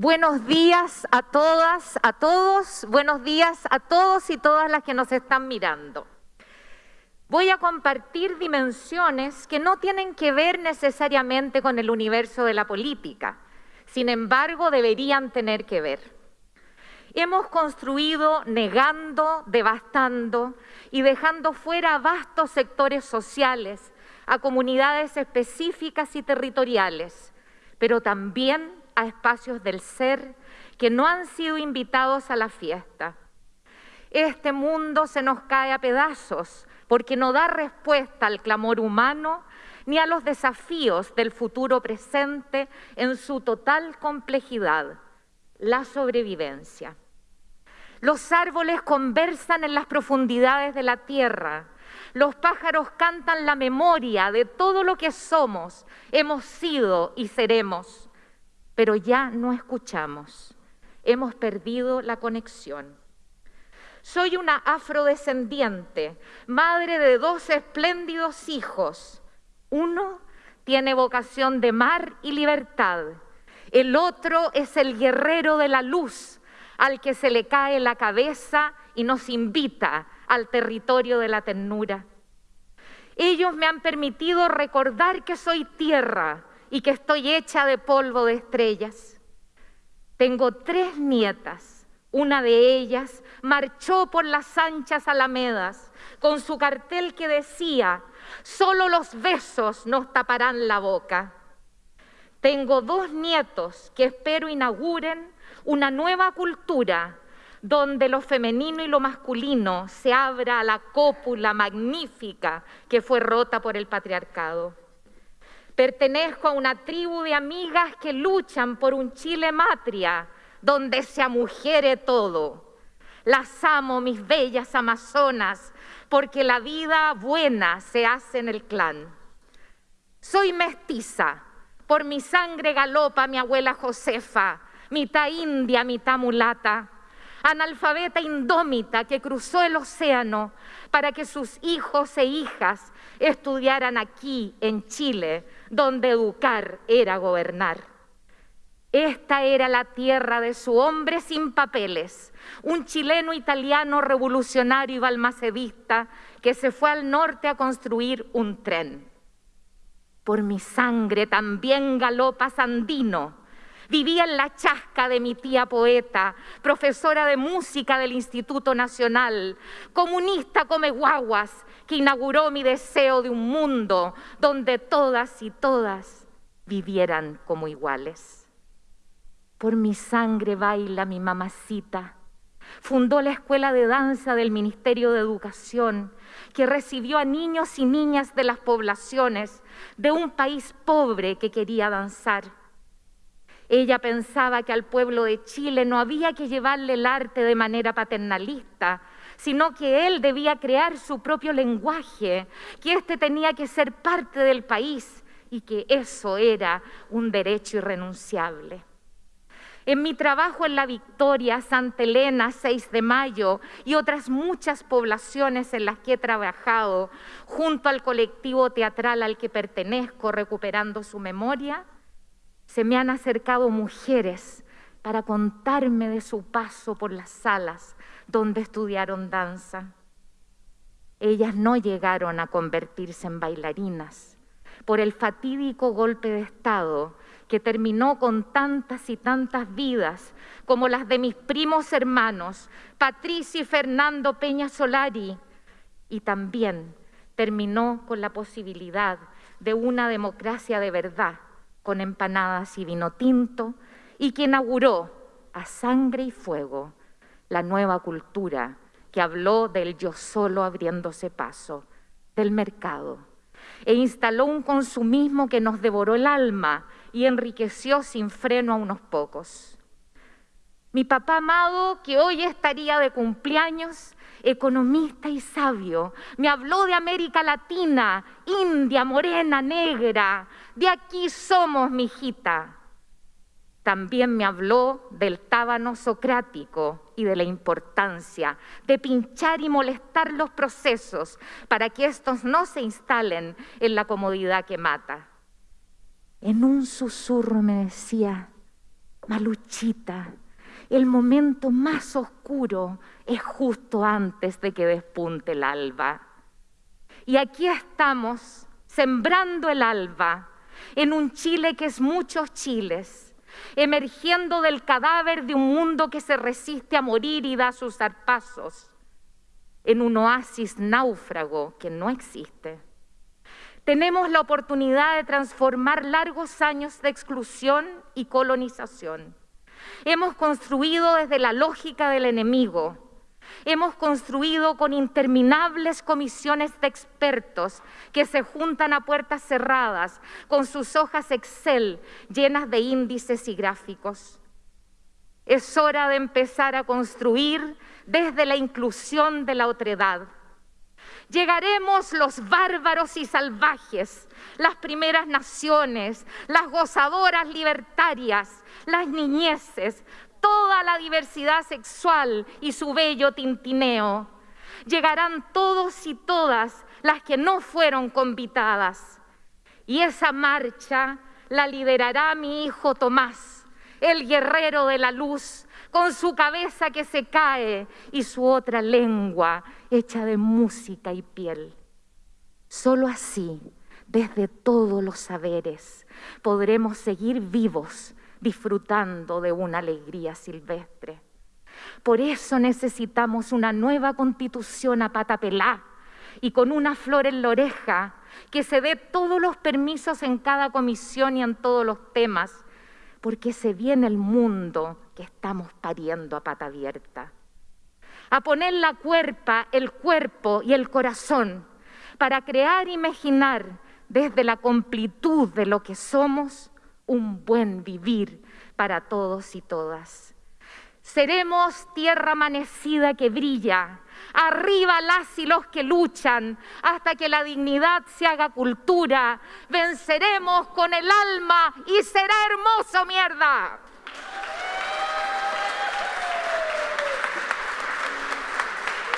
Buenos días a todas, a todos, buenos días a todos y todas las que nos están mirando. Voy a compartir dimensiones que no tienen que ver necesariamente con el universo de la política, sin embargo deberían tener que ver. Hemos construido negando, devastando y dejando fuera vastos sectores sociales, a comunidades específicas y territoriales, pero también a espacios del ser que no han sido invitados a la fiesta. Este mundo se nos cae a pedazos porque no da respuesta al clamor humano ni a los desafíos del futuro presente en su total complejidad, la sobrevivencia. Los árboles conversan en las profundidades de la tierra, los pájaros cantan la memoria de todo lo que somos, hemos sido y seremos pero ya no escuchamos. Hemos perdido la conexión. Soy una afrodescendiente, madre de dos espléndidos hijos. Uno tiene vocación de mar y libertad. El otro es el guerrero de la luz, al que se le cae la cabeza y nos invita al territorio de la ternura. Ellos me han permitido recordar que soy tierra, y que estoy hecha de polvo de estrellas. Tengo tres nietas. Una de ellas marchó por las anchas alamedas con su cartel que decía, solo los besos nos taparán la boca. Tengo dos nietos que espero inauguren una nueva cultura donde lo femenino y lo masculino se abra a la cópula magnífica que fue rota por el patriarcado. Pertenezco a una tribu de amigas que luchan por un Chile matria donde se amujere todo. Las amo, mis bellas amazonas, porque la vida buena se hace en el clan. Soy mestiza, por mi sangre galopa mi abuela Josefa, mitad india, mitad mulata analfabeta indómita que cruzó el océano para que sus hijos e hijas estudiaran aquí en Chile, donde educar era gobernar. Esta era la tierra de su hombre sin papeles, un chileno italiano revolucionario y balmacedista que se fue al norte a construir un tren. Por mi sangre también galopa Sandino, Vivía en la chasca de mi tía poeta, profesora de música del Instituto Nacional, comunista come guaguas, que inauguró mi deseo de un mundo donde todas y todas vivieran como iguales. Por mi sangre baila mi mamacita. Fundó la escuela de danza del Ministerio de Educación, que recibió a niños y niñas de las poblaciones de un país pobre que quería danzar. Ella pensaba que al pueblo de Chile no había que llevarle el arte de manera paternalista, sino que él debía crear su propio lenguaje, que éste tenía que ser parte del país y que eso era un derecho irrenunciable. En mi trabajo en La Victoria, Santa Elena, 6 de Mayo y otras muchas poblaciones en las que he trabajado, junto al colectivo teatral al que pertenezco, recuperando su memoria, se me han acercado mujeres para contarme de su paso por las salas donde estudiaron danza. Ellas no llegaron a convertirse en bailarinas por el fatídico golpe de Estado que terminó con tantas y tantas vidas como las de mis primos hermanos, Patricia y Fernando Peña Solari, y también terminó con la posibilidad de una democracia de verdad con empanadas y vino tinto, y que inauguró a sangre y fuego la nueva cultura que habló del yo solo abriéndose paso, del mercado, e instaló un consumismo que nos devoró el alma y enriqueció sin freno a unos pocos. Mi papá amado, que hoy estaría de cumpleaños, economista y sabio, me habló de América Latina, India, morena, negra, de aquí somos, mijita. También me habló del tábano socrático y de la importancia de pinchar y molestar los procesos para que estos no se instalen en la comodidad que mata. En un susurro me decía, Maluchita, el momento más oscuro es justo antes de que despunte el alba. Y aquí estamos, sembrando el alba, en un Chile que es muchos chiles, emergiendo del cadáver de un mundo que se resiste a morir y da sus zarpazos, en un oasis náufrago que no existe. Tenemos la oportunidad de transformar largos años de exclusión y colonización. Hemos construido desde la lógica del enemigo, Hemos construido con interminables comisiones de expertos que se juntan a puertas cerradas con sus hojas Excel llenas de índices y gráficos. Es hora de empezar a construir desde la inclusión de la otredad. Llegaremos los bárbaros y salvajes, las primeras naciones, las gozadoras libertarias, las niñeces, toda la diversidad sexual y su bello tintineo. Llegarán todos y todas las que no fueron convitadas. Y esa marcha la liderará mi hijo Tomás, el guerrero de la luz, con su cabeza que se cae y su otra lengua hecha de música y piel. Solo así, desde todos los saberes, podremos seguir vivos disfrutando de una alegría silvestre. Por eso necesitamos una nueva constitución a pata pelá y con una flor en la oreja, que se dé todos los permisos en cada comisión y en todos los temas, porque se viene el mundo que estamos pariendo a pata abierta. A poner la cuerpa, el cuerpo y el corazón para crear e imaginar desde la completud de lo que somos un buen vivir para todos y todas. Seremos tierra amanecida que brilla, arriba las y los que luchan, hasta que la dignidad se haga cultura. Venceremos con el alma y será hermoso, mierda.